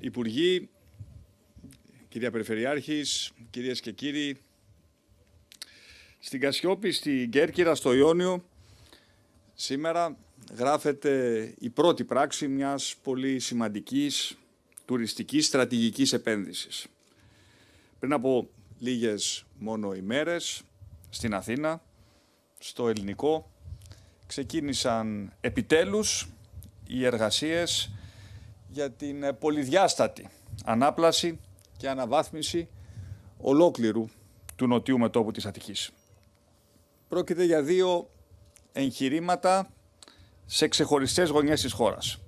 Υπουργοί, κυρία Περιφερειάρχης, κυρίες και κύριοι, στην Κασιόπη, στην Κέρκυρα, στο Ιόνιο, σήμερα γράφεται η πρώτη πράξη μιας πολύ σημαντικής τουριστικής στρατηγικής επένδυσης. Πριν από λίγες μόνο ημέρες, στην Αθήνα, στο ελληνικό, ξεκίνησαν επιτέλους οι εργασίες για την ε, πολυδιάστατη ανάπλαση και αναβάθμιση ολόκληρου του νοτιού μετόπου της Αττικής. Πρόκειται για δύο εγχειρήματα σε ξεχωριστές γωνιές της χώρας.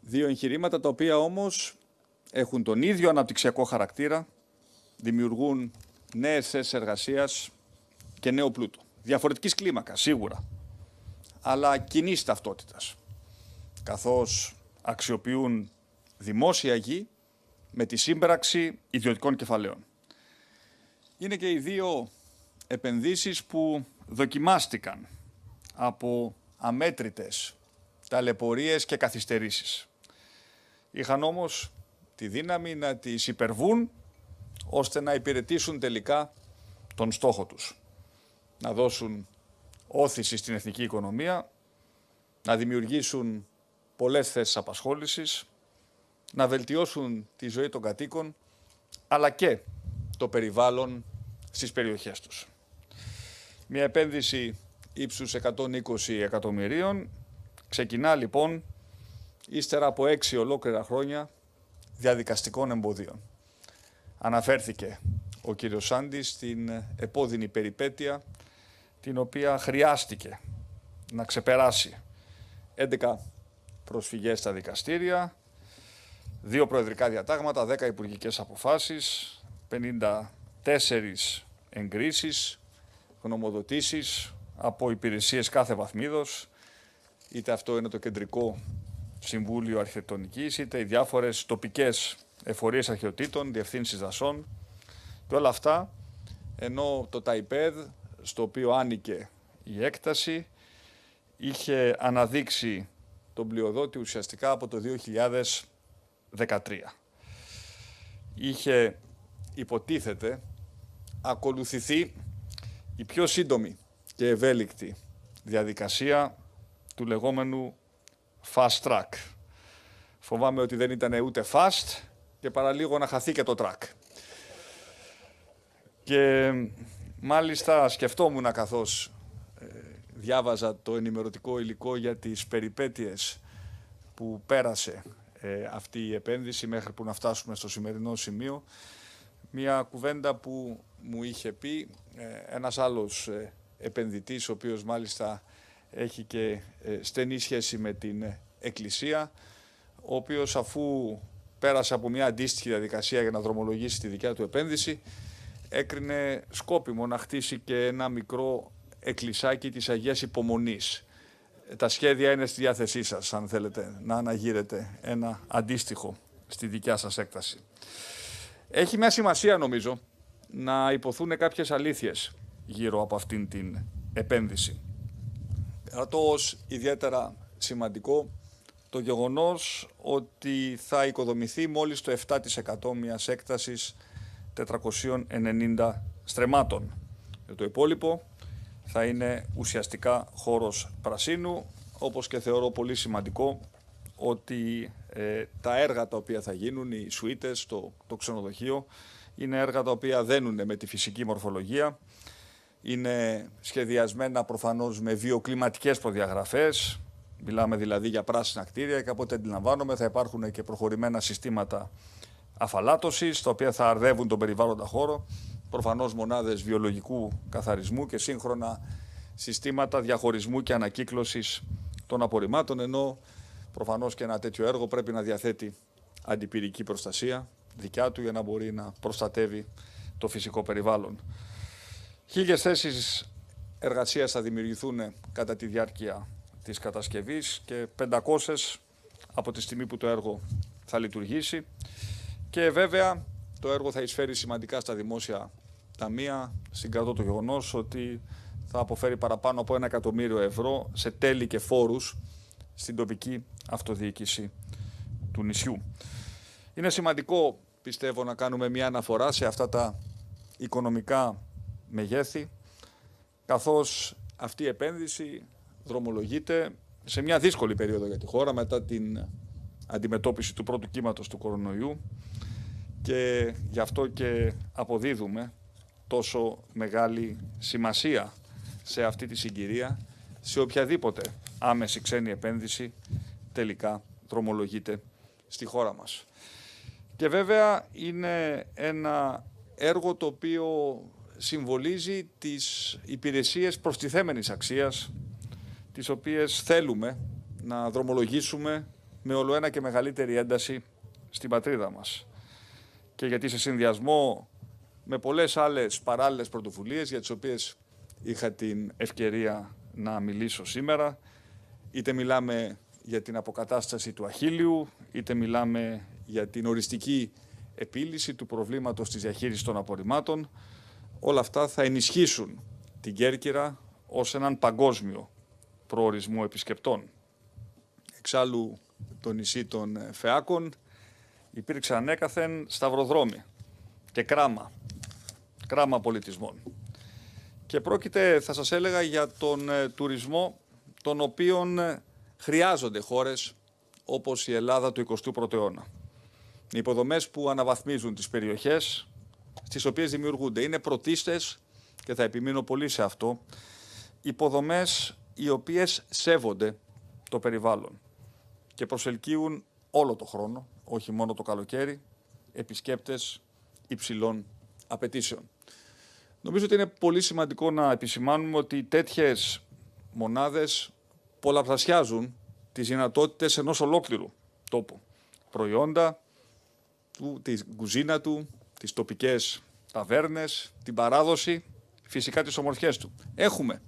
Δύο εγχειρήματα τα οποία όμως έχουν τον ίδιο αναπτυξιακό χαρακτήρα, δημιουργούν νέες θέσεις εργασίας και νέο πλούτο. Διαφορετικής κλίμακας, σίγουρα, αλλά κοινής ταυτότητας. Καθώς αξιοποιούν δημόσια γη με τη σύμπραξη ιδιωτικών κεφαλαίων. Είναι και οι δύο επενδύσεις που δοκιμάστηκαν από αμέτρητες ταλαιπωρίες και καθυστερήσεις. Είχαν όμως τη δύναμη να τις υπερβούν ώστε να υπηρετήσουν τελικά τον στόχο τους. Να δώσουν όθηση στην εθνική οικονομία, να δημιουργήσουν πολλές θέσεις απασχόλησης, να βελτιώσουν τη ζωή των κατοίκων, αλλά και το περιβάλλον στις περιοχές τους. Μια επένδυση ύψους 120 εκατομμυρίων ξεκινά λοιπόν ύστερα από έξι ολόκληρα χρόνια διαδικαστικών εμποδίων. Αναφέρθηκε ο κύριος Σάντης στην επώδυνη περιπέτεια την οποία χρειάστηκε να ξεπεράσει 11 προσφυγές στα δικαστήρια, δύο προεδρικά διατάγματα, 10 υπουργικές αποφάσεις, 54 εγκρίσεις, γνωμοδοτήσεις από υπηρεσίες κάθε βαθμίδος, είτε αυτό είναι το Κεντρικό Συμβούλιο Αρχιτεκτονικής, είτε οι διάφορες τοπικές εφορίες αρχαιοτήτων, διευθύνσεις δασών και όλα αυτά, ενώ το ΤΑΙΠΕΔ, στο οποίο άνοικε η έκταση, είχε αναδείξει τον πλειοδότη ουσιαστικά από το 2013. Είχε υποτίθεται ακολουθηθεί η πιο σύντομη και ευέλικτη διαδικασία του λεγόμενου fast track. Φοβάμαι ότι δεν ήταν ούτε fast και παραλίγο να χαθεί και το track. Και μάλιστα σκεφτόμουν καθώς διάβαζα το ενημερωτικό υλικό για τις περιπέτειες που πέρασε ε, αυτή η επένδυση μέχρι που να φτάσουμε στο σημερινό σημείο. Μια κουβέντα που μου είχε πει ε, ένας άλλος ε, επενδυτής, ο οποίος μάλιστα έχει και ε, στενή σχέση με την Εκκλησία, ο οποίος αφού πέρασε από μια αντίστοιχη διαδικασία για να δρομολογήσει τη δικιά του επένδυση, έκρινε σκόπιμο να χτίσει και ένα μικρό εκκλησάκι της Αγίας Υπομονής. Τα σχέδια είναι στη διάθεσή σας, αν θέλετε να αναγείρετε ένα αντίστοιχο στη δικιά σας έκταση. Έχει μια σημασία, νομίζω, να υποθούν κάποιες αλήθειες γύρω από αυτήν την επένδυση. Κρατώ ως ιδιαίτερα σημαντικό το γεγονός ότι θα οικοδομηθεί μόλις το 7% μιας έκτασης 490 στρεμάτων. Για το υπόλοιπο θα είναι ουσιαστικά χώρος πρασίνου, όπως και θεωρώ πολύ σημαντικό ότι ε, τα έργα τα οποία θα γίνουν, οι σουίτες, το, το ξενοδοχείο, είναι έργα τα οποία δένουν με τη φυσική μορφολογία, είναι σχεδιασμένα προφανώς με βιοκλιματικές προδιαγραφές, μιλάμε δηλαδή για πράσινα κτίρια και από ό,τι αντιλαμβάνομαι θα υπάρχουν και προχωρημένα συστήματα αφαλάτωσης, τα οποία θα αρδεύουν τον περιβάλλοντα χώρο προφανώς μονάδες βιολογικού καθαρισμού και σύγχρονα συστήματα διαχωρισμού και ανακύκλωσης των απορριμμάτων, ενώ προφανώς και ένα τέτοιο έργο πρέπει να διαθέτει αντιπυρική προστασία δικιά του για να μπορεί να προστατεύει το φυσικό περιβάλλον. Χίλιες θέσεις εργασίας θα δημιουργηθούν κατά τη διάρκεια της κατασκευής και 500 από τη στιγμή που το έργο θα λειτουργήσει και βέβαια το έργο θα εισφέρει σημαντικά στα δημόσια ταμεία συγκρατώ το γεγονός ότι θα αποφέρει παραπάνω από ένα εκατομμύριο ευρώ σε τέλη και φόρους στην τοπική αυτοδιοίκηση του νησιού. Είναι σημαντικό, πιστεύω, να κάνουμε μια αναφορά σε αυτά τα οικονομικά μεγέθη, καθώς αυτή η επένδυση δρομολογείται σε μια δύσκολη περίοδο για τη χώρα μετά την αντιμετώπιση του πρώτου κύματος του κορονοϊού και γι' αυτό και αποδίδουμε τόσο μεγάλη σημασία σε αυτή τη συγκυρία σε οποιαδήποτε άμεση ξένη επένδυση τελικά δρομολογείται στη χώρα μας. Και βέβαια είναι ένα έργο το οποίο συμβολίζει τις υπηρεσίες προστιθέμενης αξίας τις οποίες θέλουμε να δρομολογήσουμε με όλο ένα και μεγαλύτερη ένταση στην πατρίδα μας. Και γιατί σε συνδυασμό με πολλές άλλες παράλληλες πρωτοβουλίες για τις οποίες είχα την ευκαιρία να μιλήσω σήμερα, είτε μιλάμε για την αποκατάσταση του αχίλιου, είτε μιλάμε για την οριστική επίλυση του προβλήματος της διαχείρισης των απορριμμάτων, όλα αυτά θα ενισχύσουν την Κέρκυρα ως έναν παγκόσμιο προορισμό επισκεπτών. Εξάλλου το νησί των Φεάκων υπήρξε ανέκαθεν σταυροδρόμι και κράμα, κράμα πολιτισμών. Και πρόκειται, θα σας έλεγα, για τον ε, τουρισμό τον οποίον ε, χρειάζονται χώρες όπως η Ελλάδα του 21ου αιώνα. Οι υποδομές που αναβαθμίζουν τις περιοχές στις οποίες δημιουργούνται είναι πρωτίστες και θα επιμείνω πολύ σε αυτό, υποδομές οι οποίες σέβονται το περιβάλλον και προσελκύουν όλο το χρόνο, όχι μόνο το καλοκαίρι, επισκέπτες υψηλών απαιτήσεων. Νομίζω ότι είναι πολύ σημαντικό να επισημάνουμε ότι τέτοιες μονάδες πολλαπλασιάζουν τις δυνατότητες ενός ολόκληρου τόπου. Προϊόντα, του, τη κουζίνα του, τις τοπικές ταβέρνες, την παράδοση, φυσικά τις ομορφιές του. Έχουμε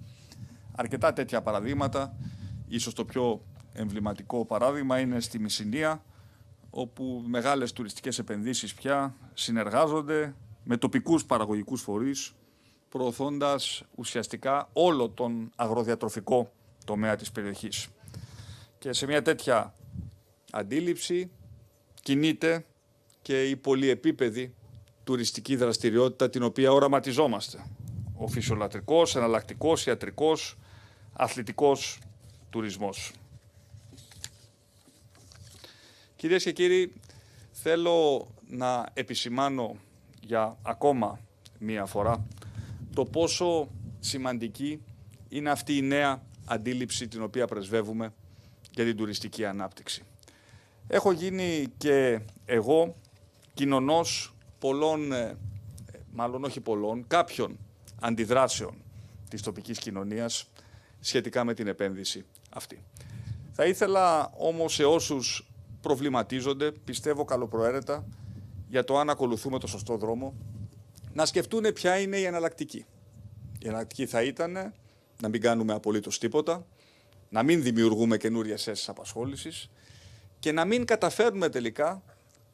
αρκετά τέτοια παραδείγματα. Ίσως το πιο εμβληματικό παράδειγμα είναι στη Μυσινία, όπου μεγάλες τουριστικές επενδύσεις πια συνεργάζονται με τοπικούς παραγωγικούς φορείς, προωθώντας ουσιαστικά όλο τον αγροδιατροφικό τομέα της περιοχής. Και σε μια τέτοια αντίληψη κινείται και η πολυεπίπεδη τουριστική δραστηριότητα την οποία οραματιζόμαστε. Ο φυσιολατρικός, εναλλακτικός, ιατρικός, αθλητικός τουρισμός. Κυρίες και κύριοι, θέλω να επισημάνω για ακόμα μία φορά το πόσο σημαντική είναι αυτή η νέα αντίληψη την οποία πρεσβεύουμε για την τουριστική ανάπτυξη. Έχω γίνει και εγώ κοινωνός πολλών, ε, μάλλον όχι πολλών, κάποιων αντιδράσεων της τοπικής κοινωνίας σχετικά με την επένδυση αυτή. Θα ήθελα όμως σε όσους προβληματίζονται, πιστεύω καλοπροαίρετα, για το αν ακολουθούμε το σωστό δρόμο, να σκεφτούν ποια είναι η εναλλακτική. Η εναλλακτική θα ήταν να μην κάνουμε απολύτως τίποτα, να μην δημιουργούμε καινούριες θέσεις απασχόλησης και να μην καταφέρνουμε τελικά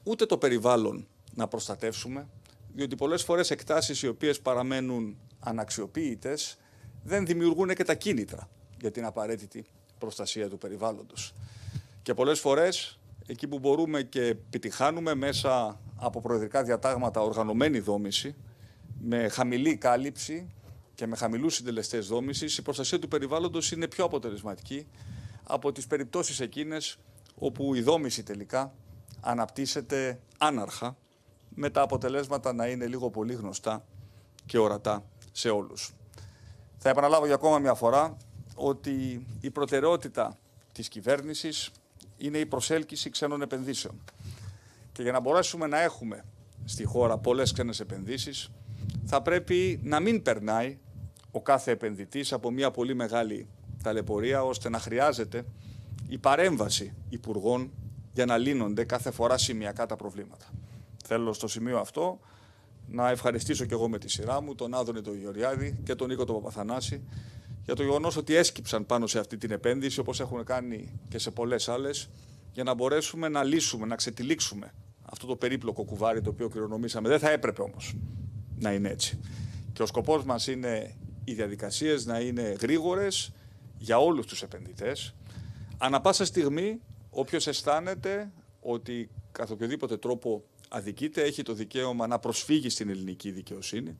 ούτε το περιβάλλον να προστατεύσουμε, διότι πολλές φορές εκτάσεις οι οποίες παραμένουν αναξιοποίητες δεν δημιουργούν και τα κίνητρα για την απαραίτητη προστασία του περιβάλλοντος. Και πολλές φορές, εκεί που μπορούμε και επιτυχάνουμε μέσα από προεδρικά διατάγματα οργανωμένη δόμηση, με χαμηλή κάλυψη και με χαμηλούς συντελεστές δόμησης, η προστασία του περιβάλλοντος είναι πιο αποτελεσματική από τις περιπτώσεις εκείνες όπου η δόμηση τελικά αναπτύσσεται άναρχα, με τα αποτελέσματα να είναι λίγο πολύ γνωστά και ορατά σε όλους. Θα επαναλάβω για ακόμα μια φορά ότι η προτεραιότητα της κυβέρνησης είναι η προσέλκυση ξένων επενδύσεων. Και για να μπορέσουμε να έχουμε στη χώρα πολλές ξένες επενδύσεις, θα πρέπει να μην περνάει ο κάθε επενδυτής από μια πολύ μεγάλη ταλαιπωρία, ώστε να χρειάζεται η παρέμβαση υπουργών για να λύνονται κάθε φορά σημειακά τα προβλήματα. Θέλω στο σημείο αυτό να ευχαριστήσω και εγώ με τη σειρά μου τον Άδωνη τον Γεωργιάδη και τον Νίκο τον Παπαθανάση για το γεγονός ότι έσκυψαν πάνω σε αυτή την επένδυση όπως έχουν κάνει και σε πολλές άλλες για να μπορέσουμε να λύσουμε, να ξετυλίξουμε αυτό το περίπλοκο κουβάρι το οποίο κληρονομήσαμε. Δεν θα έπρεπε όμως να είναι έτσι. Και ο σκοπός μας είναι οι διαδικασίες να είναι γρήγορες για όλους τους επενδυτές. Ανά πάσα στιγμή όποιος αισθάνεται ότι καθ' οποιοδήποτε τρόπο αδικείται έχει το δικαίωμα να προσφύγει στην ελληνική δικαιοσύνη.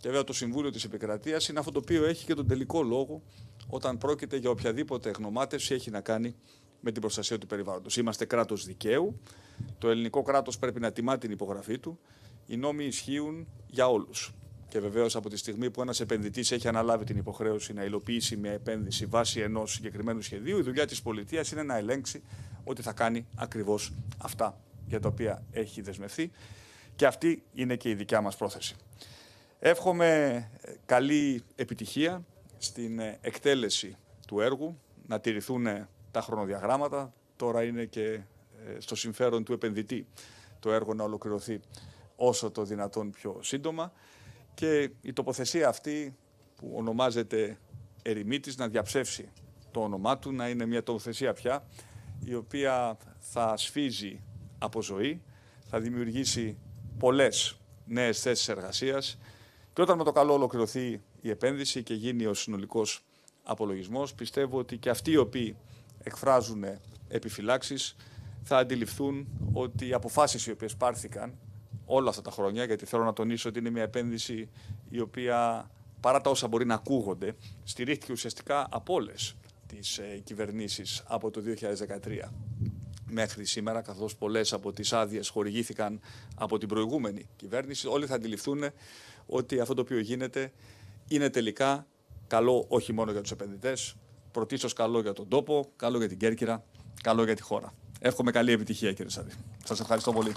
Και βέβαια το Συμβούλιο της Επικρατείας είναι αυτό το οποίο έχει και τον τελικό λόγο όταν πρόκειται για οποιαδήποτε εγνωμάτευση έχει να κάνει με την προστασία του περιβάλλοντος. Είμαστε κράτος δικαίου, το ελληνικό κράτος πρέπει να τιμά την υπογραφή του, οι νόμοι ισχύουν για όλους. Και βεβαίως από τη στιγμή που ένας επενδυτής έχει αναλάβει την υποχρέωση να υλοποιήσει μια επένδυση βάσει ενός συγκεκριμένου σχεδίου, η δουλειά της πολιτείας είναι να ελέγξει ότι θα κάνει ακριβώς αυτά για τα οποία έχει δεσμευθεί. Και αυτή είναι και η δικιά μας πρόθεση. Εύχομαι ε, καλή επιτυχία στην ε, εκτέλεση του έργου, να τηρηθούν ε, τα χρονοδιαγράμματα. Τώρα είναι και στο συμφέρον του επενδυτή το έργο να ολοκληρωθεί όσο το δυνατόν πιο σύντομα και η τοποθεσία αυτή που ονομάζεται Ερημίτης να διαψεύσει το όνομά του, να είναι μια τοποθεσία πια η οποία θα σφίζει από ζωή, θα δημιουργήσει πολλές νέες θέσεις εργασίας και όταν με το καλό ολοκληρωθεί η επένδυση και γίνει ο συνολικός απολογισμός, πιστεύω ότι και αυτοί οι οποίοι εκφράζουν επιφυλάξεις θα αντιληφθούν ότι οι αποφάσεις οι οποίες πάρθηκαν όλα αυτά τα χρόνια, γιατί θέλω να τονίσω ότι είναι μια επένδυση η οποία παρά τα όσα μπορεί να ακούγονται, στηρίχθηκε ουσιαστικά από όλες τις ε, κυβερνήσεις από το 2013 μέχρι σήμερα, καθώς πολλές από τις άδειες χορηγήθηκαν από την προηγούμενη κυβέρνηση. Όλοι θα αντιληφθούν ότι αυτό το οποίο γίνεται είναι τελικά καλό όχι μόνο για τους επενδυτές, πρωτίστως καλό για τον τόπο, καλό για την Κέρκυρα, καλό για τη χώρα. Εύχομαι καλή επιτυχία κύριε Σαδί. Σας ευχαριστώ πολύ.